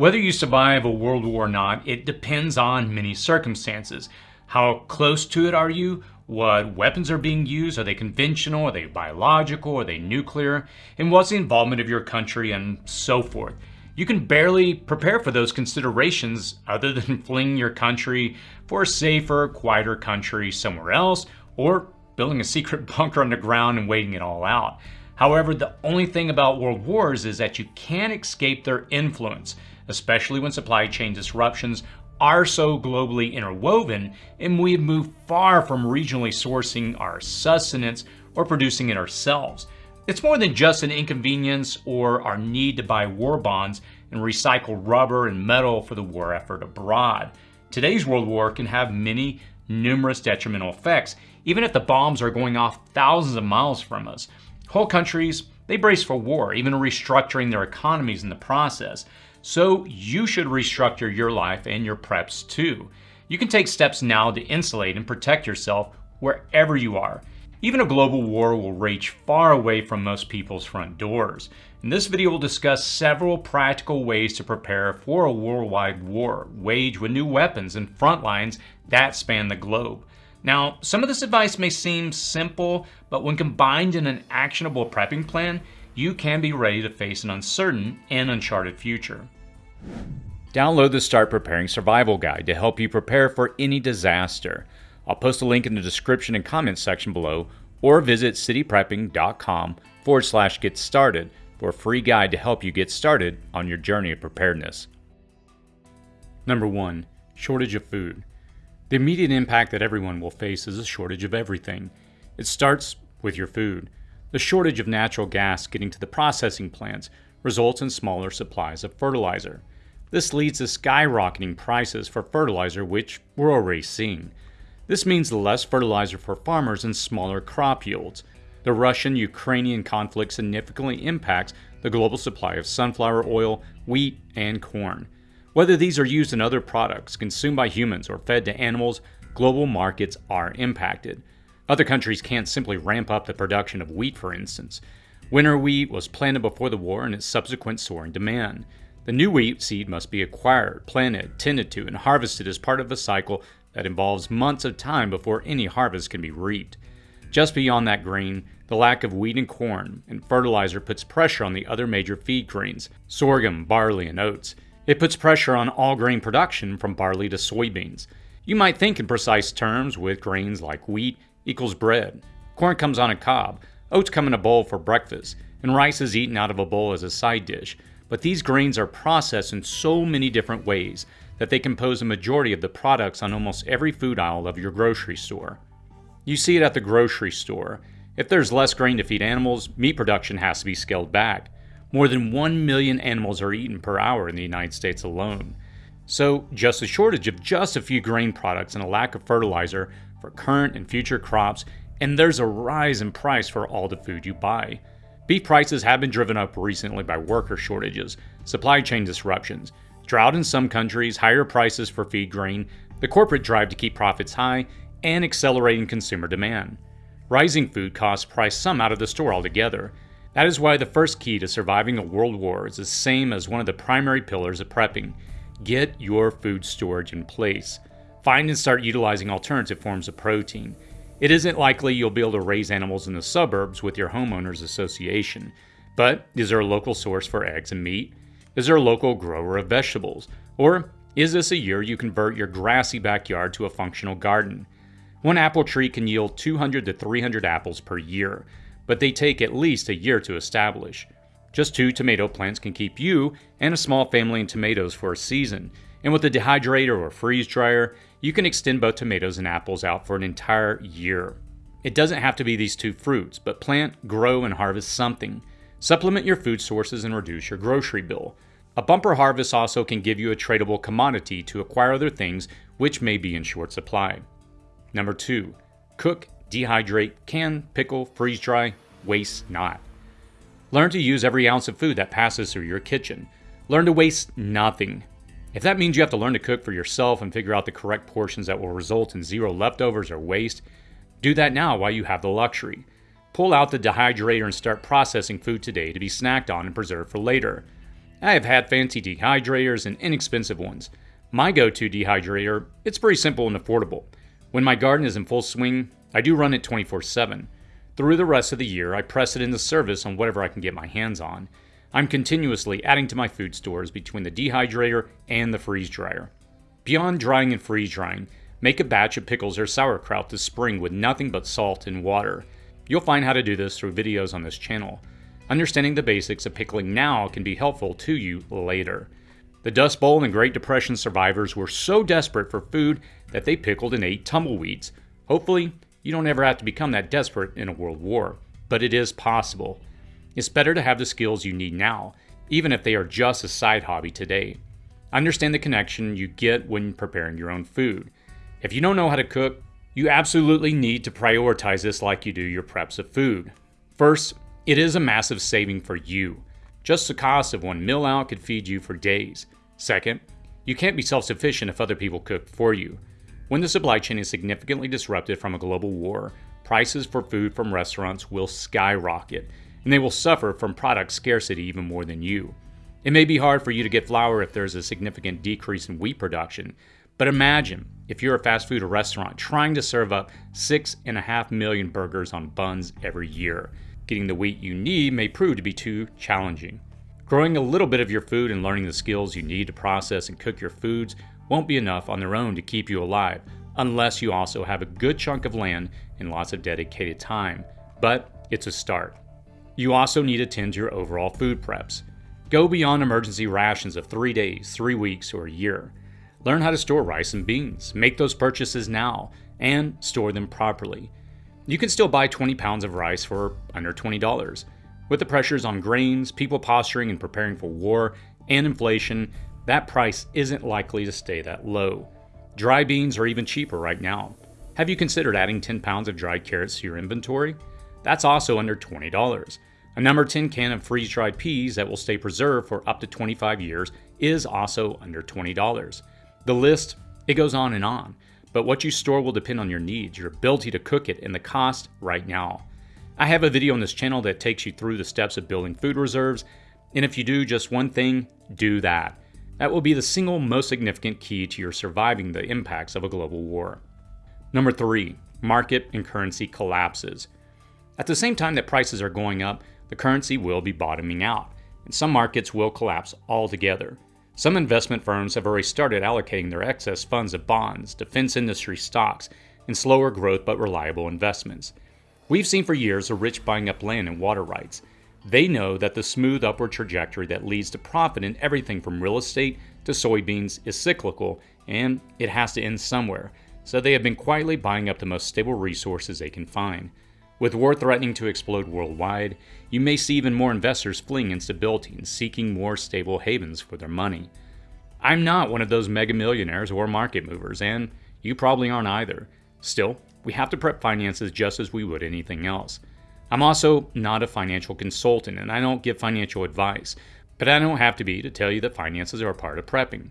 Whether you survive a world war or not, it depends on many circumstances. How close to it are you? What weapons are being used? Are they conventional? Are they biological? Are they nuclear? And what's the involvement of your country and so forth? You can barely prepare for those considerations other than fleeing your country for a safer, quieter country somewhere else or building a secret bunker underground and waiting it all out. However, the only thing about world wars is that you can't escape their influence, especially when supply chain disruptions are so globally interwoven and we have moved far from regionally sourcing our sustenance or producing it ourselves. It's more than just an inconvenience or our need to buy war bonds and recycle rubber and metal for the war effort abroad. Today's world war can have many numerous detrimental effects, even if the bombs are going off thousands of miles from us. Whole countries, they brace for war, even restructuring their economies in the process. So you should restructure your life and your preps too. You can take steps now to insulate and protect yourself wherever you are. Even a global war will rage far away from most people's front doors. In this video, we'll discuss several practical ways to prepare for a worldwide war, waged with new weapons and front lines that span the globe. Now, some of this advice may seem simple, but when combined in an actionable prepping plan, you can be ready to face an uncertain and uncharted future. Download the Start Preparing Survival Guide to help you prepare for any disaster. I'll post a link in the description and comments section below, or visit cityprepping.com forward slash get started for a free guide to help you get started on your journey of preparedness. Number 1. Shortage of food. The immediate impact that everyone will face is a shortage of everything. It starts with your food. The shortage of natural gas getting to the processing plants results in smaller supplies of fertilizer. This leads to skyrocketing prices for fertilizer, which we're already seeing. This means less fertilizer for farmers and smaller crop yields. The Russian Ukrainian conflict significantly impacts the global supply of sunflower oil, wheat, and corn. Whether these are used in other products consumed by humans or fed to animals, global markets are impacted. Other countries can't simply ramp up the production of wheat, for instance. Winter wheat was planted before the war and its subsequent soaring demand. The new wheat seed must be acquired, planted, tended to, and harvested as part of a cycle that involves months of time before any harvest can be reaped. Just beyond that grain, the lack of wheat and corn and fertilizer puts pressure on the other major feed grains sorghum, barley, and oats. It puts pressure on all grain production from barley to soybeans. You might think in precise terms with grains like wheat equals bread. Corn comes on a cob, oats come in a bowl for breakfast, and rice is eaten out of a bowl as a side dish. But these grains are processed in so many different ways that they compose a majority of the products on almost every food aisle of your grocery store. You see it at the grocery store. If there's less grain to feed animals, meat production has to be scaled back. More than 1 million animals are eaten per hour in the United States alone. So, just a shortage of just a few grain products and a lack of fertilizer for current and future crops, and there's a rise in price for all the food you buy. Beef prices have been driven up recently by worker shortages, supply chain disruptions, drought in some countries, higher prices for feed grain, the corporate drive to keep profits high, and accelerating consumer demand. Rising food costs price some out of the store altogether. That is why the first key to surviving a world war is the same as one of the primary pillars of prepping get your food storage in place. Find and start utilizing alternative forms of protein. It isn't likely you'll be able to raise animals in the suburbs with your homeowners association, but is there a local source for eggs and meat? Is there a local grower of vegetables? Or is this a year you convert your grassy backyard to a functional garden? One apple tree can yield 200 to 300 apples per year, but they take at least a year to establish. Just two tomato plants can keep you and a small family in tomatoes for a season, and with a dehydrator or freeze dryer, you can extend both tomatoes and apples out for an entire year. It doesn't have to be these two fruits, but plant, grow, and harvest something. Supplement your food sources and reduce your grocery bill. A bumper harvest also can give you a tradable commodity to acquire other things which may be in short supply. Number 2. Cook, dehydrate, can, pickle, freeze dry, waste not. Learn to use every ounce of food that passes through your kitchen. Learn to waste nothing. If that means you have to learn to cook for yourself and figure out the correct portions that will result in zero leftovers or waste, do that now while you have the luxury. Pull out the dehydrator and start processing food today to be snacked on and preserved for later. I have had fancy dehydrators and inexpensive ones. My go-to dehydrator, it's pretty simple and affordable. When my garden is in full swing, I do run it 24-7. Through the rest of the year, I press it into service on whatever I can get my hands on. I'm continuously adding to my food stores between the dehydrator and the freeze dryer. Beyond drying and freeze drying, make a batch of pickles or sauerkraut this spring with nothing but salt and water. You'll find how to do this through videos on this channel. Understanding the basics of pickling now can be helpful to you later. The Dust Bowl and Great Depression survivors were so desperate for food that they pickled and ate tumbleweeds. Hopefully, you don't ever have to become that desperate in a world war, but it is possible. It's better to have the skills you need now, even if they are just a side hobby today. Understand the connection you get when preparing your own food. If you don't know how to cook, you absolutely need to prioritize this like you do your preps of food. First, it is a massive saving for you. Just the cost of one meal out could feed you for days. Second, you can't be self sufficient if other people cook for you. When the supply chain is significantly disrupted from a global war, prices for food from restaurants will skyrocket, and they will suffer from product scarcity even more than you. It may be hard for you to get flour if there's a significant decrease in wheat production, but imagine if you're a fast food restaurant trying to serve up 6.5 million burgers on buns every year. Getting the wheat you need may prove to be too challenging. Growing a little bit of your food and learning the skills you need to process and cook your foods won't be enough on their own to keep you alive, unless you also have a good chunk of land and lots of dedicated time. But it's a start. You also need to tend to your overall food preps. Go beyond emergency rations of three days, three weeks, or a year. Learn how to store rice and beans, make those purchases now, and store them properly. You can still buy 20 pounds of rice for under $20. With the pressures on grains, people posturing and preparing for war, and inflation, that price isn't likely to stay that low. Dry beans are even cheaper right now. Have you considered adding 10 pounds of dried carrots to your inventory? That's also under $20. A number 10 can of freeze dried peas that will stay preserved for up to 25 years is also under $20. The list, it goes on and on but what you store will depend on your needs, your ability to cook it, and the cost right now. I have a video on this channel that takes you through the steps of building food reserves, and if you do just one thing, do that. That will be the single most significant key to your surviving the impacts of a global war. Number three, market and currency collapses. At the same time that prices are going up, the currency will be bottoming out, and some markets will collapse altogether. Some investment firms have already started allocating their excess funds of bonds, defense industry stocks, and slower growth but reliable investments. We've seen for years the rich buying up land and water rights. They know that the smooth upward trajectory that leads to profit in everything from real estate to soybeans is cyclical and it has to end somewhere, so they have been quietly buying up the most stable resources they can find. With war threatening to explode worldwide, you may see even more investors fleeing instability and seeking more stable havens for their money. I'm not one of those mega millionaires or market movers, and you probably aren't either. Still, we have to prep finances just as we would anything else. I'm also not a financial consultant and I don't give financial advice, but I don't have to be to tell you that finances are a part of prepping.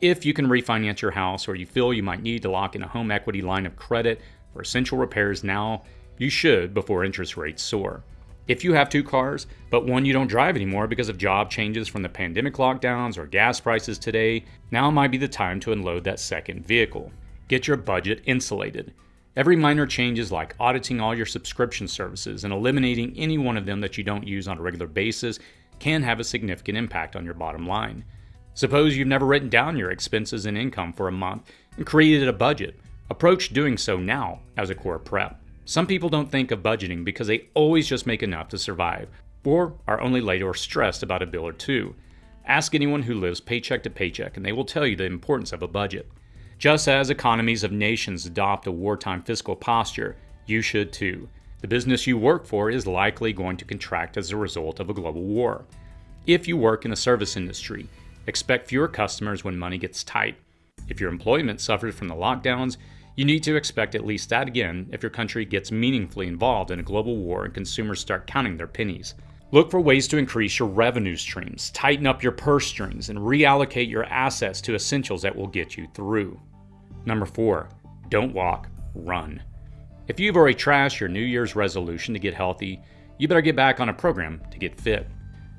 If you can refinance your house or you feel you might need to lock in a home equity line of credit for essential repairs now, you should before interest rates soar. If you have two cars, but one you don't drive anymore because of job changes from the pandemic lockdowns or gas prices today, now might be the time to unload that second vehicle. Get your budget insulated. Every minor changes like auditing all your subscription services and eliminating any one of them that you don't use on a regular basis can have a significant impact on your bottom line. Suppose you've never written down your expenses and income for a month and created a budget. Approach doing so now as a core prep. Some people don't think of budgeting because they always just make enough to survive, or are only late or stressed about a bill or two. Ask anyone who lives paycheck to paycheck, and they will tell you the importance of a budget. Just as economies of nations adopt a wartime fiscal posture, you should too. The business you work for is likely going to contract as a result of a global war. If you work in the service industry, expect fewer customers when money gets tight. If your employment suffers from the lockdowns, you need to expect at least that again if your country gets meaningfully involved in a global war and consumers start counting their pennies. Look for ways to increase your revenue streams, tighten up your purse strings, and reallocate your assets to essentials that will get you through. Number four, don't walk, run. If you've already trashed your New Year's resolution to get healthy, you better get back on a program to get fit.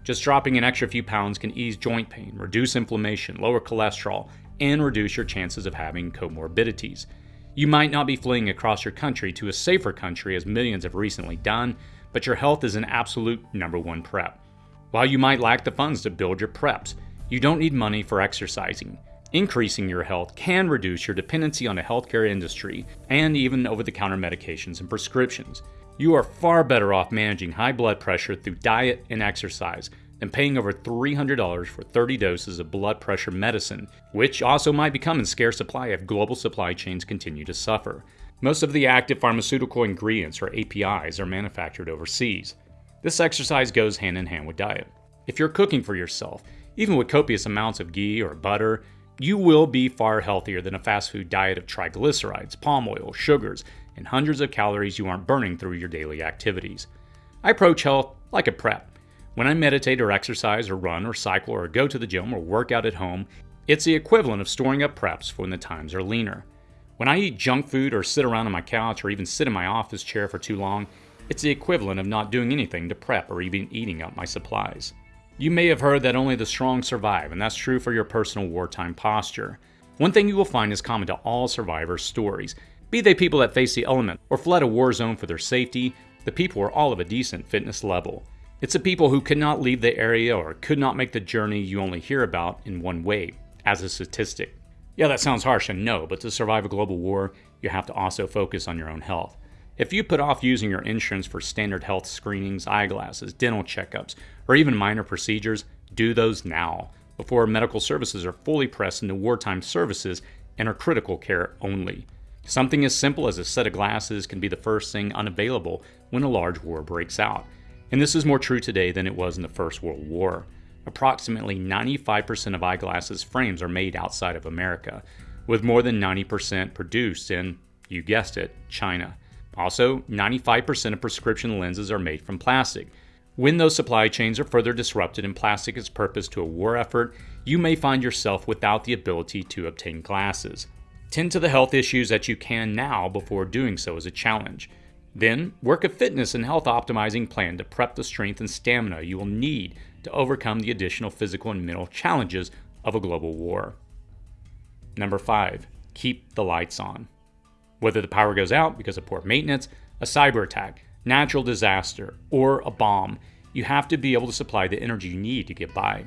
Just dropping an extra few pounds can ease joint pain, reduce inflammation, lower cholesterol, and reduce your chances of having comorbidities. You might not be fleeing across your country to a safer country as millions have recently done, but your health is an absolute number one prep. While you might lack the funds to build your preps, you don't need money for exercising. Increasing your health can reduce your dependency on the healthcare industry and even over the counter medications and prescriptions. You are far better off managing high blood pressure through diet and exercise than paying over $300 for 30 doses of blood pressure medicine, which also might become in scarce supply if global supply chains continue to suffer. Most of the active pharmaceutical ingredients, or APIs, are manufactured overseas. This exercise goes hand in hand with diet. If you're cooking for yourself, even with copious amounts of ghee or butter, you will be far healthier than a fast food diet of triglycerides, palm oil, sugars, and hundreds of calories you aren't burning through your daily activities. I approach health like a prep. When I meditate or exercise or run or cycle or go to the gym or work out at home, it's the equivalent of storing up preps for when the times are leaner. When I eat junk food or sit around on my couch or even sit in my office chair for too long, it's the equivalent of not doing anything to prep or even eating up my supplies. You may have heard that only the strong survive, and that's true for your personal wartime posture. One thing you will find is common to all survivors' stories. Be they people that face the element or fled a war zone for their safety, the people are all of a decent fitness level. It's the people who could not leave the area or could not make the journey you only hear about in one way, as a statistic. Yeah, that sounds harsh, and no, but to survive a global war, you have to also focus on your own health. If you put off using your insurance for standard health screenings, eyeglasses, dental checkups, or even minor procedures, do those now, before medical services are fully pressed into wartime services and are critical care only. Something as simple as a set of glasses can be the first thing unavailable when a large war breaks out. And this is more true today than it was in the First World War. Approximately 95% of eyeglasses frames are made outside of America, with more than 90% produced in, you guessed it, China. Also, 95% of prescription lenses are made from plastic. When those supply chains are further disrupted and plastic is purposed to a war effort, you may find yourself without the ability to obtain glasses. Tend to the health issues that you can now before doing so is a challenge. Then, work a fitness and health optimizing plan to prep the strength and stamina you will need to overcome the additional physical and mental challenges of a global war. Number 5. Keep the lights on. Whether the power goes out because of poor maintenance, a cyber attack, natural disaster, or a bomb, you have to be able to supply the energy you need to get by.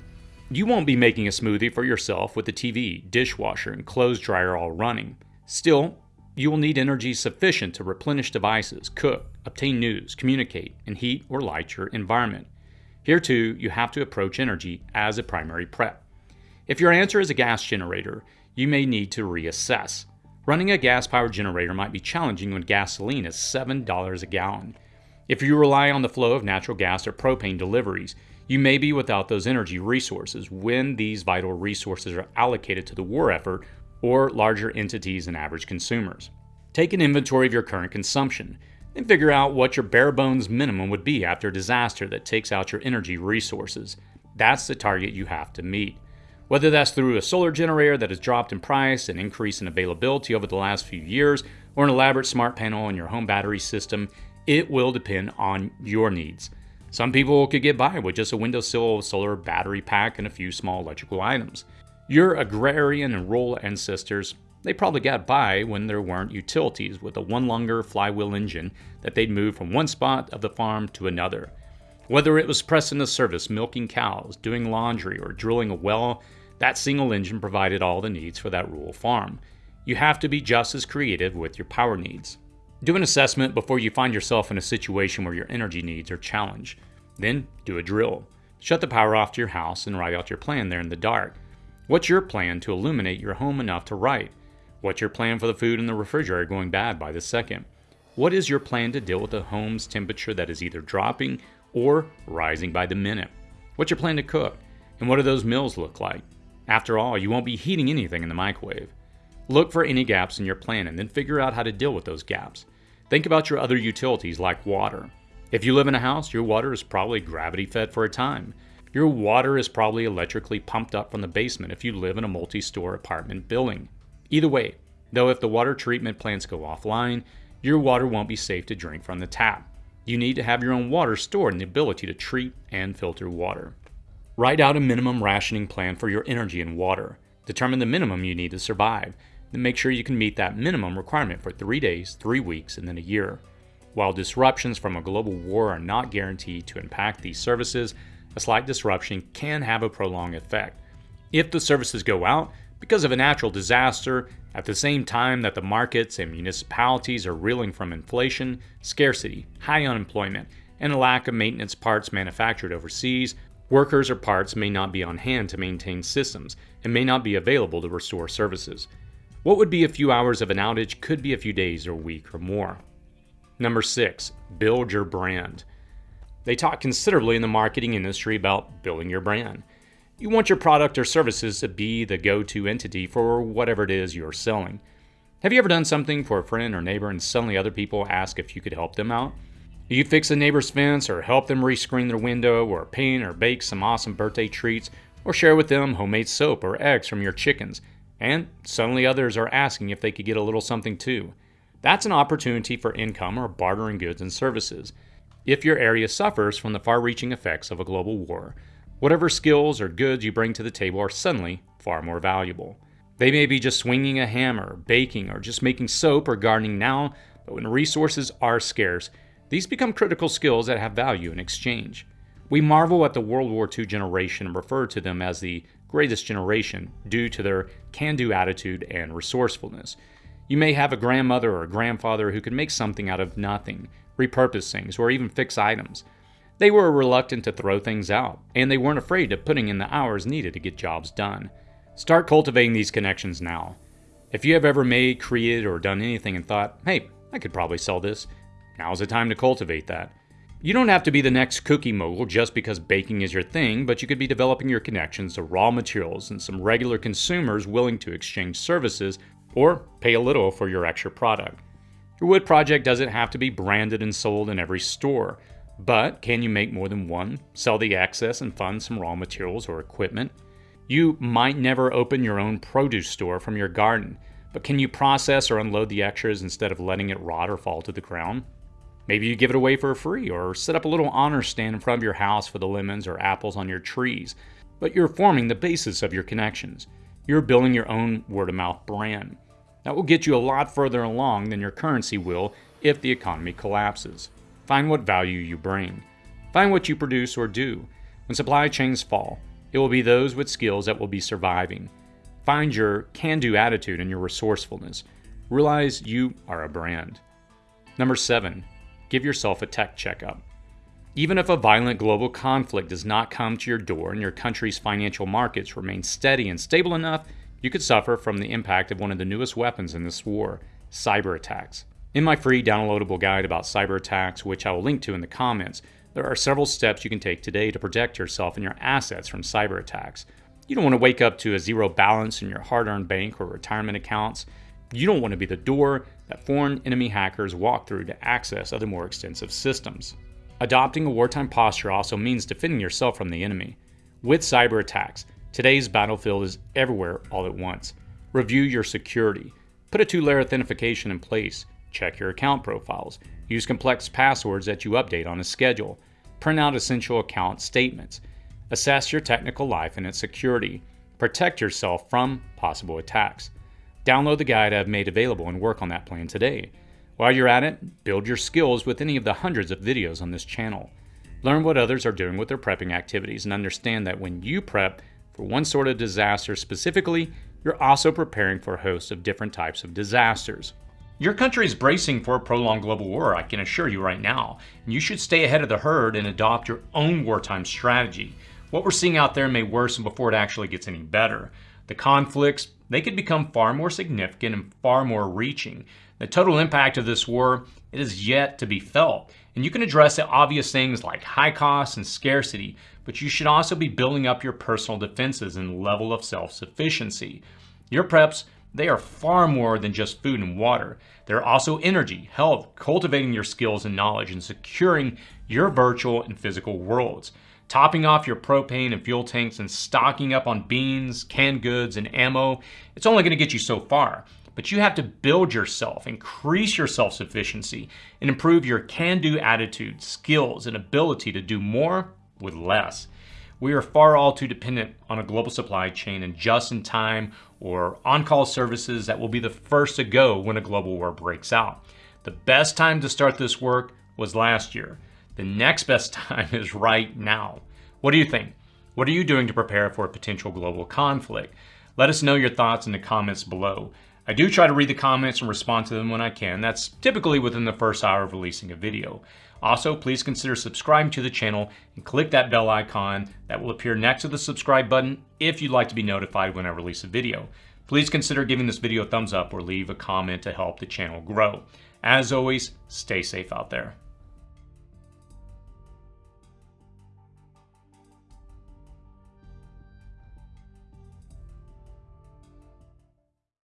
You won't be making a smoothie for yourself with the TV, dishwasher, and clothes dryer all running. Still, you will need energy sufficient to replenish devices, cook, obtain news, communicate, and heat or light your environment. Here too, you have to approach energy as a primary prep. If your answer is a gas generator, you may need to reassess. Running a gas powered generator might be challenging when gasoline is $7 a gallon. If you rely on the flow of natural gas or propane deliveries, you may be without those energy resources when these vital resources are allocated to the war effort or larger entities and average consumers. Take an inventory of your current consumption, and figure out what your bare bones minimum would be after a disaster that takes out your energy resources. That's the target you have to meet. Whether that's through a solar generator that has dropped in price and increase in availability over the last few years, or an elaborate smart panel in your home battery system, it will depend on your needs. Some people could get by with just a windowsill solar battery pack and a few small electrical items. Your agrarian and rural ancestors, they probably got by when there weren't utilities with a one lunger flywheel engine that they'd move from one spot of the farm to another. Whether it was pressing the service, milking cows, doing laundry, or drilling a well, that single engine provided all the needs for that rural farm. You have to be just as creative with your power needs. Do an assessment before you find yourself in a situation where your energy needs are challenged. Then do a drill. Shut the power off to your house and write out your plan there in the dark. What's your plan to illuminate your home enough to write? What's your plan for the food in the refrigerator going bad by the second? What is your plan to deal with the home's temperature that is either dropping or rising by the minute? What's your plan to cook? And what do those meals look like? After all, you won't be heating anything in the microwave. Look for any gaps in your plan and then figure out how to deal with those gaps. Think about your other utilities like water. If you live in a house, your water is probably gravity fed for a time. Your water is probably electrically pumped up from the basement if you live in a multi store apartment building. Either way, though, if the water treatment plants go offline, your water won't be safe to drink from the tap. You need to have your own water stored and the ability to treat and filter water. Write out a minimum rationing plan for your energy and water. Determine the minimum you need to survive. Then make sure you can meet that minimum requirement for three days, three weeks, and then a year. While disruptions from a global war are not guaranteed to impact these services, a slight disruption can have a prolonged effect. If the services go out because of a natural disaster, at the same time that the markets and municipalities are reeling from inflation, scarcity, high unemployment, and a lack of maintenance parts manufactured overseas, Workers or parts may not be on hand to maintain systems and may not be available to restore services. What would be a few hours of an outage could be a few days or a week or more. Number 6. Build your brand. They talk considerably in the marketing industry about building your brand. You want your product or services to be the go-to entity for whatever it is you're selling. Have you ever done something for a friend or neighbor and suddenly other people ask if you could help them out? You fix a neighbor's fence or help them rescreen their window or paint or bake some awesome birthday treats or share with them homemade soap or eggs from your chickens. And suddenly others are asking if they could get a little something too. That's an opportunity for income or bartering goods and services. If your area suffers from the far reaching effects of a global war, whatever skills or goods you bring to the table are suddenly far more valuable. They may be just swinging a hammer, baking, or just making soap or gardening now, but when resources are scarce, these become critical skills that have value in exchange. We marvel at the World War II generation and refer to them as the greatest generation due to their can do attitude and resourcefulness. You may have a grandmother or a grandfather who could make something out of nothing, repurpose things, or even fix items. They were reluctant to throw things out, and they weren't afraid of putting in the hours needed to get jobs done. Start cultivating these connections now. If you have ever made, created, or done anything and thought, hey, I could probably sell this, Now's the time to cultivate that. You don't have to be the next cookie mogul just because baking is your thing, but you could be developing your connections to raw materials and some regular consumers willing to exchange services or pay a little for your extra product. Your wood project doesn't have to be branded and sold in every store, but can you make more than one, sell the excess and fund some raw materials or equipment? You might never open your own produce store from your garden, but can you process or unload the extras instead of letting it rot or fall to the ground? Maybe you give it away for free or set up a little honor stand in front of your house for the lemons or apples on your trees. But you're forming the basis of your connections. You're building your own word of mouth brand. That will get you a lot further along than your currency will if the economy collapses. Find what value you bring. Find what you produce or do. When supply chains fall, it will be those with skills that will be surviving. Find your can do attitude and your resourcefulness. Realize you are a brand. Number seven, give yourself a tech checkup. Even if a violent global conflict does not come to your door and your country's financial markets remain steady and stable enough, you could suffer from the impact of one of the newest weapons in this war cyber attacks. In my free downloadable guide about cyber attacks, which I will link to in the comments, there are several steps you can take today to protect yourself and your assets from cyber attacks. You don't want to wake up to a zero balance in your hard earned bank or retirement accounts. You don't want to be the door that foreign enemy hackers walk through to access other more extensive systems. Adopting a wartime posture also means defending yourself from the enemy. With cyber attacks, today's battlefield is everywhere all at once. Review your security. Put a two layer authentication in place. Check your account profiles. Use complex passwords that you update on a schedule. Print out essential account statements. Assess your technical life and its security. Protect yourself from possible attacks. Download the guide I've made available and work on that plan today. While you're at it, build your skills with any of the hundreds of videos on this channel. Learn what others are doing with their prepping activities and understand that when you prep for one sort of disaster specifically, you're also preparing for a host of different types of disasters. Your country is bracing for a prolonged global war, I can assure you right now. And you should stay ahead of the herd and adopt your own wartime strategy. What we're seeing out there may worsen before it actually gets any better. The conflicts, they could become far more significant and far more reaching. The total impact of this war, it is yet to be felt. And you can address the obvious things like high costs and scarcity, but you should also be building up your personal defenses and level of self-sufficiency. Your preps, they are far more than just food and water. They're also energy, health, cultivating your skills and knowledge, and securing your virtual and physical worlds topping off your propane and fuel tanks and stocking up on beans, canned goods, and ammo, it's only going to get you so far. But you have to build yourself, increase your self-sufficiency, and improve your can-do attitude, skills, and ability to do more with less. We are far all too dependent on a global supply chain and just-in-time or on-call services that will be the first to go when a global war breaks out. The best time to start this work was last year. The next best time is right now. What do you think? What are you doing to prepare for a potential global conflict? Let us know your thoughts in the comments below. I do try to read the comments and respond to them when I can. That's typically within the first hour of releasing a video. Also, please consider subscribing to the channel and click that bell icon that will appear next to the subscribe button if you'd like to be notified when I release a video. Please consider giving this video a thumbs up or leave a comment to help the channel grow. As always, stay safe out there.